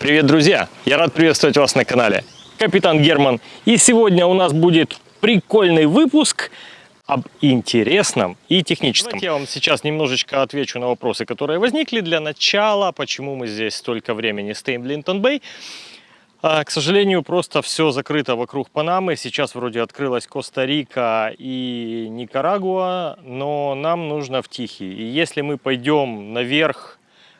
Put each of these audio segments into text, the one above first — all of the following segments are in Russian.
Привет, друзья! Я рад приветствовать вас на канале Капитан Герман. И сегодня у нас будет прикольный выпуск об интересном и техническом. Давайте я вам сейчас немножечко отвечу на вопросы, которые возникли для начала. Почему мы здесь столько времени стоим в Линтон-Бэй? К сожалению, просто все закрыто вокруг Панамы. Сейчас вроде открылась Коста-Рика и Никарагуа, но нам нужно в Тихий. И если мы пойдем наверх,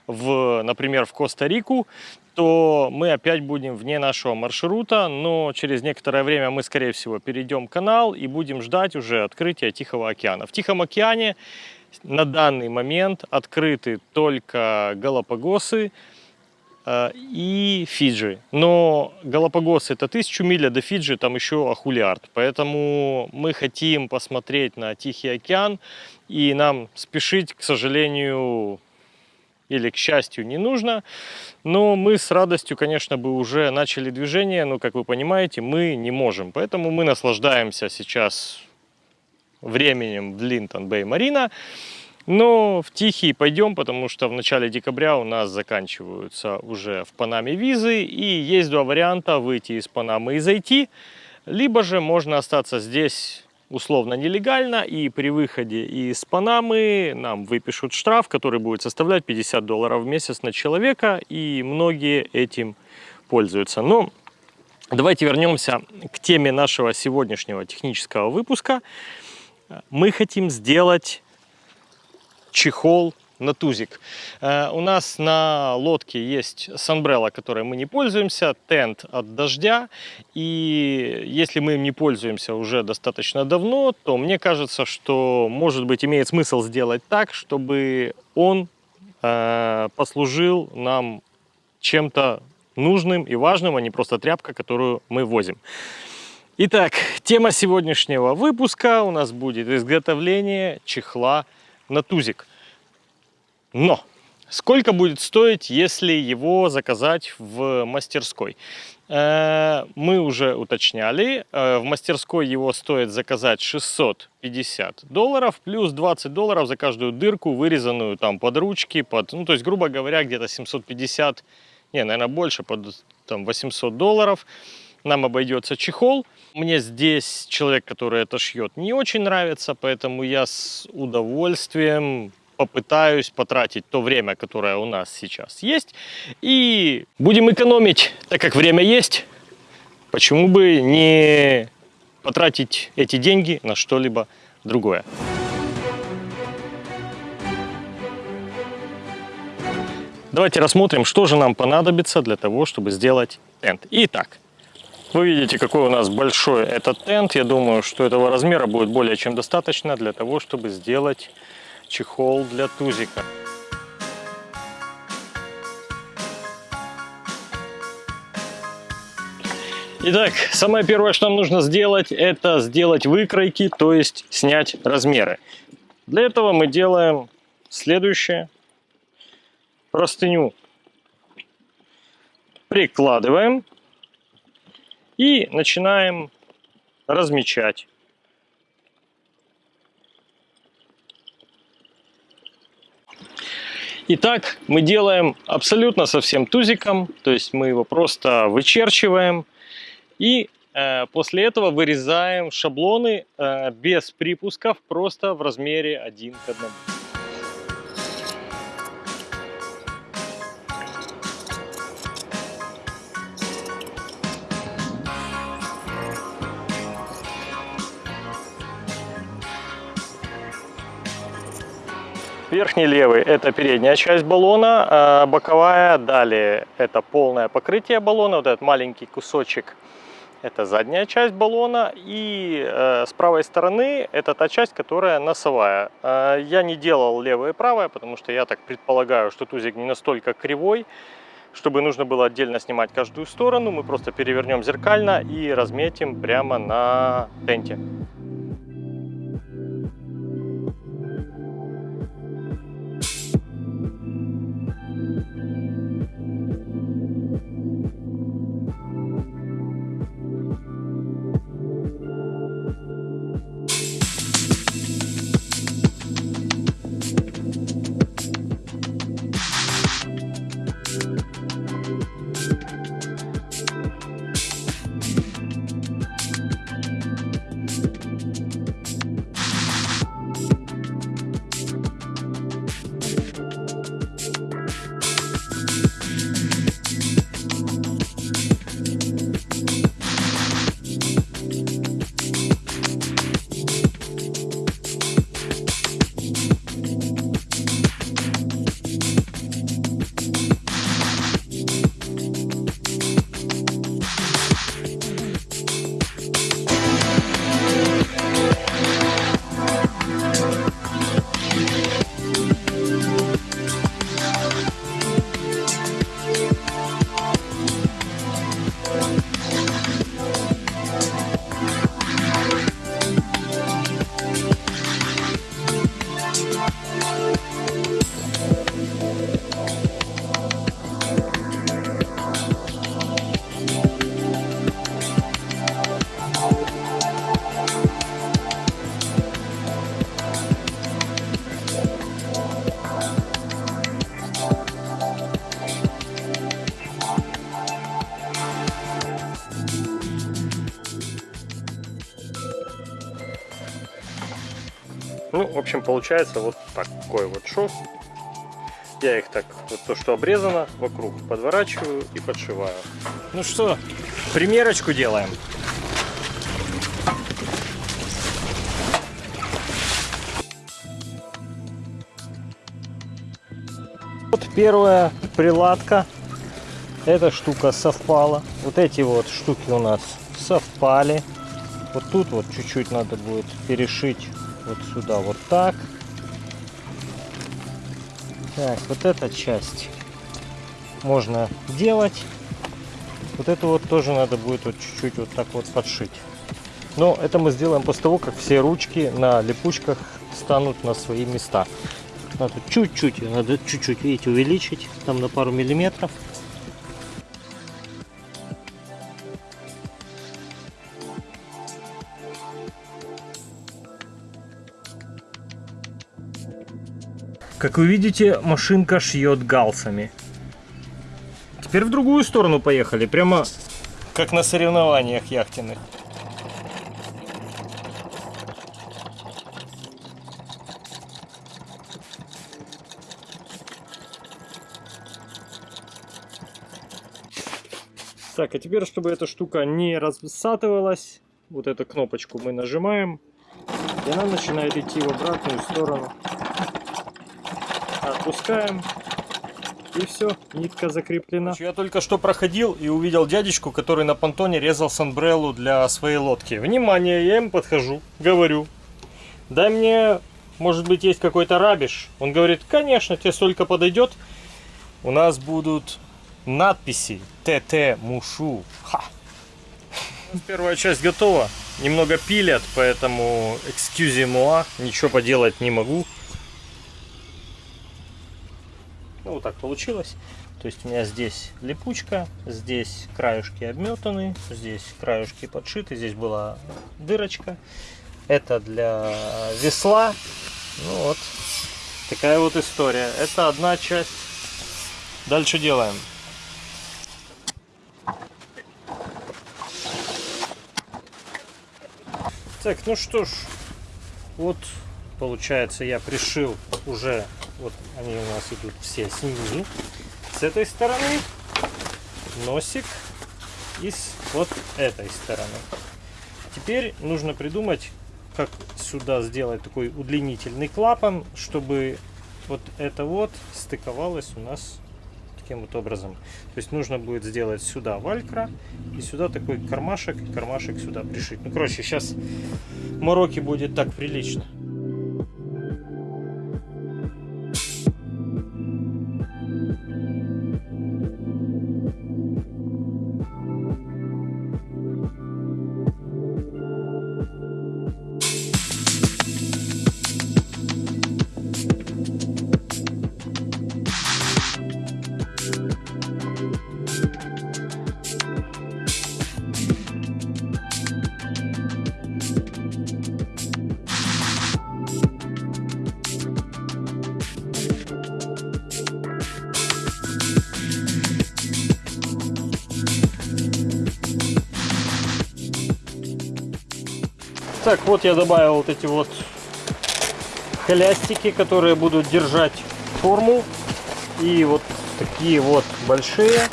в, например, в Коста-Рику, то мы опять будем вне нашего маршрута, но через некоторое время мы, скорее всего, перейдем канал и будем ждать уже открытия Тихого океана. В Тихом океане на данный момент открыты только Галапагосы, Э, и Фиджи. Но Галапагос это тысячу миль, а до Фиджи там еще Ахулиард. Поэтому мы хотим посмотреть на Тихий океан, и нам спешить, к сожалению, или к счастью не нужно. Но мы с радостью, конечно, бы уже начали движение, но, как вы понимаете, мы не можем. Поэтому мы наслаждаемся сейчас временем в Линтон-Бэй-Марина. Но в Тихий пойдем, потому что в начале декабря у нас заканчиваются уже в Панаме визы. И есть два варианта выйти из Панамы и зайти. Либо же можно остаться здесь условно нелегально и при выходе из Панамы нам выпишут штраф, который будет составлять 50 долларов в месяц на человека. И многие этим пользуются. Но давайте вернемся к теме нашего сегодняшнего технического выпуска. Мы хотим сделать чехол на тузик. Э, у нас на лодке есть санбрелла, которой мы не пользуемся, тент от дождя. И если мы им не пользуемся уже достаточно давно, то мне кажется, что, может быть, имеет смысл сделать так, чтобы он э, послужил нам чем-то нужным и важным, а не просто тряпка, которую мы возим. Итак, тема сегодняшнего выпуска у нас будет изготовление чехла на тузик. Но сколько будет стоить, если его заказать в мастерской? Э, мы уже уточняли, э, в мастерской его стоит заказать 650 долларов, плюс 20 долларов за каждую дырку, вырезанную там под ручки, под, ну то есть, грубо говоря, где-то 750, не, наверное, больше, под там 800 долларов нам обойдется чехол. Мне здесь человек, который это шьет, не очень нравится, поэтому я с удовольствием попытаюсь потратить то время, которое у нас сейчас есть. И будем экономить, так как время есть. Почему бы не потратить эти деньги на что-либо другое. Давайте рассмотрим, что же нам понадобится для того, чтобы сделать тент. Итак, вы видите, какой у нас большой этот тент. Я думаю, что этого размера будет более чем достаточно для того, чтобы сделать чехол для тузика. Итак, самое первое, что нам нужно сделать, это сделать выкройки, то есть снять размеры. Для этого мы делаем следующее. Простыню прикладываем и начинаем размечать. Итак, мы делаем абсолютно со всем тузиком, то есть мы его просто вычерчиваем и э, после этого вырезаем шаблоны э, без припусков, просто в размере 1 к 1. Верхний левый – это передняя часть баллона, а боковая, далее это полное покрытие баллона, вот этот маленький кусочек – это задняя часть баллона, и э, с правой стороны это та часть, которая носовая. Э, я не делал левое и правое, потому что я так предполагаю, что тузик не настолько кривой, чтобы нужно было отдельно снимать каждую сторону, мы просто перевернем зеркально и разметим прямо на тенте. Общем, получается вот такой вот шов. Я их так, вот то, что обрезано, вокруг подворачиваю и подшиваю. Ну что, примерочку делаем. Вот первая приладка. Эта штука совпала. Вот эти вот штуки у нас совпали. Вот тут вот чуть-чуть надо будет перешить вот сюда вот так. Так, вот эта часть можно делать. Вот это вот тоже надо будет вот чуть-чуть вот так вот подшить. Но это мы сделаем после того, как все ручки на липучках станут на свои места. Надо чуть-чуть, надо чуть-чуть, видите, увеличить, там на пару миллиметров. Как вы видите, машинка шьет галсами. Теперь в другую сторону поехали, прямо как на соревнованиях яхтенных. Так, а теперь, чтобы эта штука не рассатывалась, вот эту кнопочку мы нажимаем, и она начинает идти в обратную сторону. Отпускаем, и все, нитка закреплена. Я только что проходил и увидел дядечку, который на понтоне резал санбреллу для своей лодки. Внимание, я ему подхожу, говорю, дай мне, может быть, есть какой-то рабиш. Он говорит, конечно, тебе столько подойдет. У нас будут надписи ТТ Мушу. Ха. Первая часть готова. Немного пилят, поэтому excuse moi, ничего поделать не могу. Ну, вот так получилось. То есть у меня здесь липучка, здесь краюшки обметаны, здесь краюшки подшиты, здесь была дырочка. Это для весла. Ну вот, такая вот история. Это одна часть. Дальше делаем. Так, ну что ж, вот получается я пришил уже, вот они у нас идут все снизу, с этой стороны, носик и с вот этой стороны. Теперь нужно придумать, как сюда сделать такой удлинительный клапан, чтобы вот это вот стыковалось у нас таким вот образом. То есть нужно будет сделать сюда валькра и сюда такой кармашек, кармашек сюда пришить. Ну, короче, сейчас мороки будет так прилично. Так, вот я добавил вот эти вот хлястики, которые будут держать форму. И вот такие вот большие.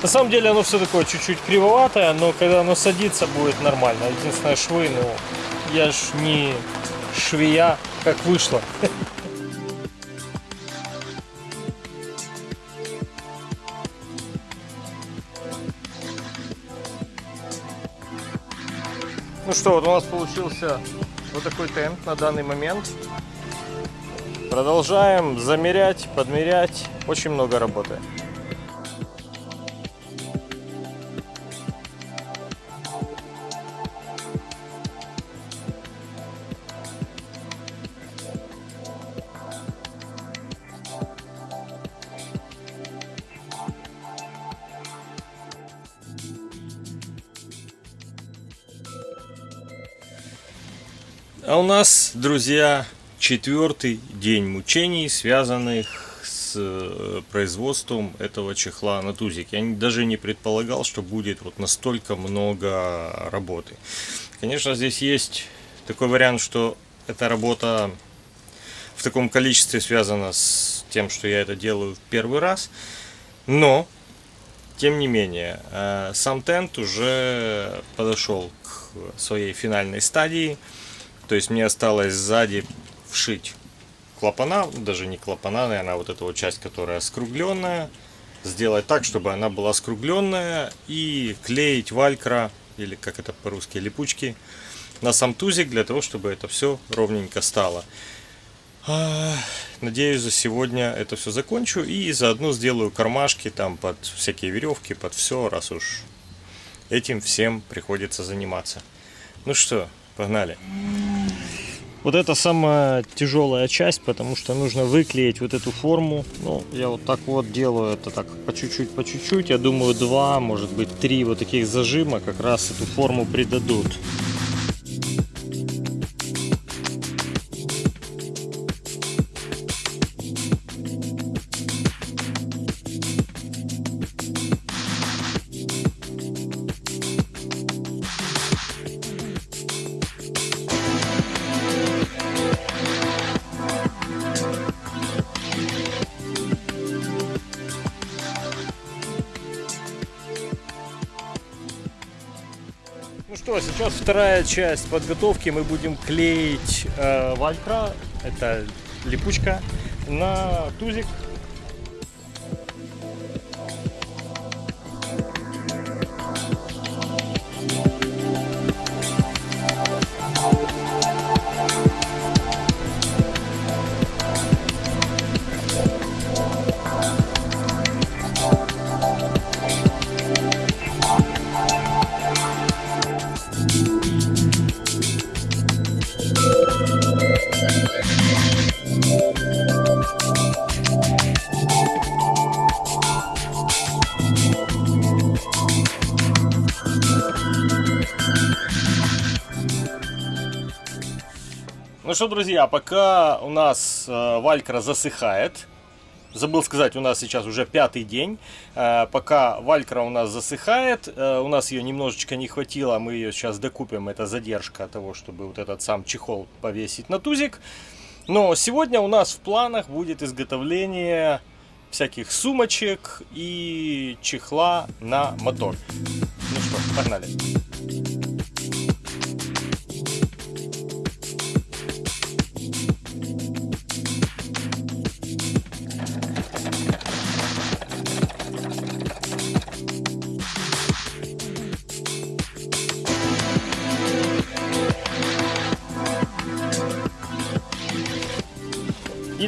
На самом деле оно все такое чуть-чуть кривоватое, но когда оно садится, будет нормально. Единственное, швы, ну, я ж не швея, как вышло. Ну что, вот у нас получился вот такой темп на данный момент. Продолжаем замерять, подмерять. Очень много работы. А у нас, друзья, четвертый день мучений, связанных с э, производством этого чехла на тузик. Я даже не предполагал, что будет вот настолько много работы. Конечно, здесь есть такой вариант, что эта работа в таком количестве связана с тем, что я это делаю в первый раз. Но, тем не менее, э, сам тент уже подошел к своей финальной стадии. То есть мне осталось сзади вшить клапана, даже не клапана, наверное, а вот эта вот часть, которая скругленная. Сделать так, чтобы она была скругленная и клеить валькра, или как это по-русски, липучки, на сам тузик, для того, чтобы это все ровненько стало. А, надеюсь, за сегодня это все закончу и заодно сделаю кармашки там под всякие веревки, под все, раз уж этим всем приходится заниматься. Ну что, погнали. Вот это самая тяжелая часть, потому что нужно выклеить вот эту форму. Ну, я вот так вот делаю это так по чуть-чуть, по чуть-чуть. Я думаю, два, может быть, три вот таких зажима как раз эту форму придадут. Что, сейчас вторая часть подготовки. Мы будем клеить э, валькра, это липучка, на тузик Что, друзья, пока у нас э, валькра засыхает, забыл сказать, у нас сейчас уже пятый день, э, пока валькра у нас засыхает, э, у нас ее немножечко не хватило, мы ее сейчас докупим, это задержка того, чтобы вот этот сам чехол повесить на тузик. Но сегодня у нас в планах будет изготовление всяких сумочек и чехла на мотор. Ну что, погнали.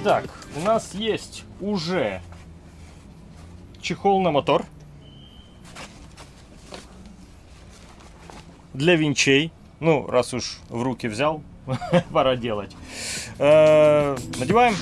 Итак, у нас есть уже чехол на мотор для винчей. Ну, раз уж в руки взял, пора делать. Э, надеваем.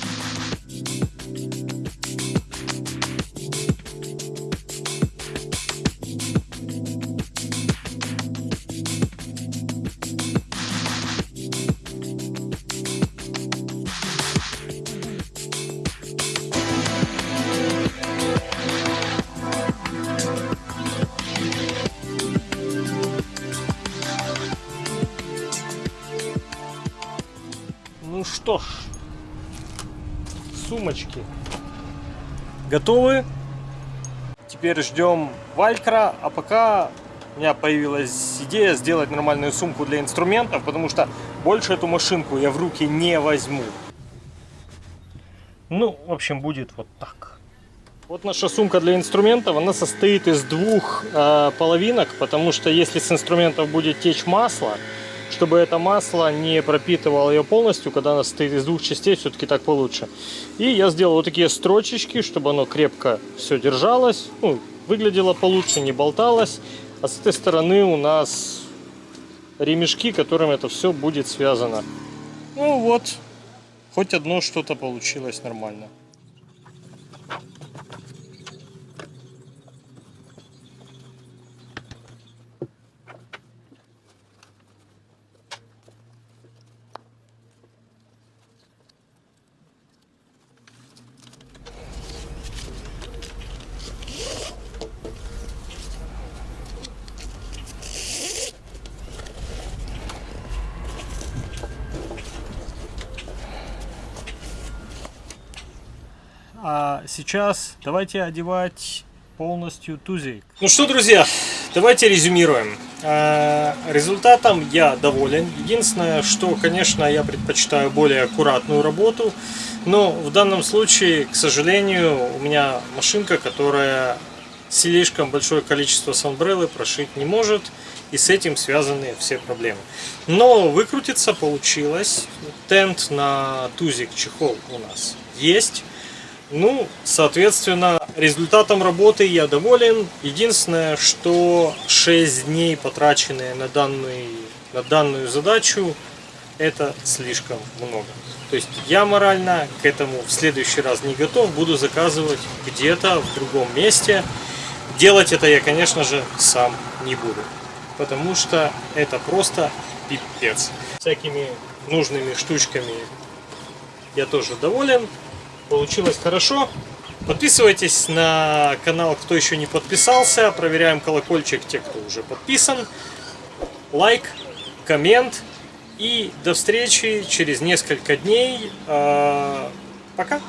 Что ж, сумочки готовы. Теперь ждем валькра, а пока у меня появилась идея сделать нормальную сумку для инструментов, потому что больше эту машинку я в руки не возьму. Ну, в общем, будет вот так. Вот наша сумка для инструментов, она состоит из двух э, половинок, потому что если с инструментов будет течь масло, чтобы это масло не пропитывало ее полностью, когда она состоит из двух частей, все-таки так получше. И я сделал вот такие строчечки, чтобы оно крепко все держалось, ну, выглядело получше, не болталось. А с этой стороны у нас ремешки, которым это все будет связано. Ну вот, хоть одно что-то получилось нормально. Сейчас давайте одевать полностью тузик. Ну что, друзья, давайте резюмируем. Э, результатом я доволен. Единственное, что, конечно, я предпочитаю более аккуратную работу. Но в данном случае, к сожалению, у меня машинка, которая слишком большое количество санбреллы прошить не может. И с этим связаны все проблемы. Но выкрутиться получилось. Тент на тузик чехол у нас есть. Ну, соответственно, результатом работы я доволен. Единственное, что 6 дней, потраченные на, данный, на данную задачу, это слишком много. То есть я морально к этому в следующий раз не готов, буду заказывать где-то в другом месте. Делать это я, конечно же, сам не буду, потому что это просто пипец. Всякими нужными штучками я тоже доволен получилось хорошо. Подписывайтесь на канал, кто еще не подписался. Проверяем колокольчик, те, кто уже подписан. Лайк, коммент. И до встречи через несколько дней. А, пока!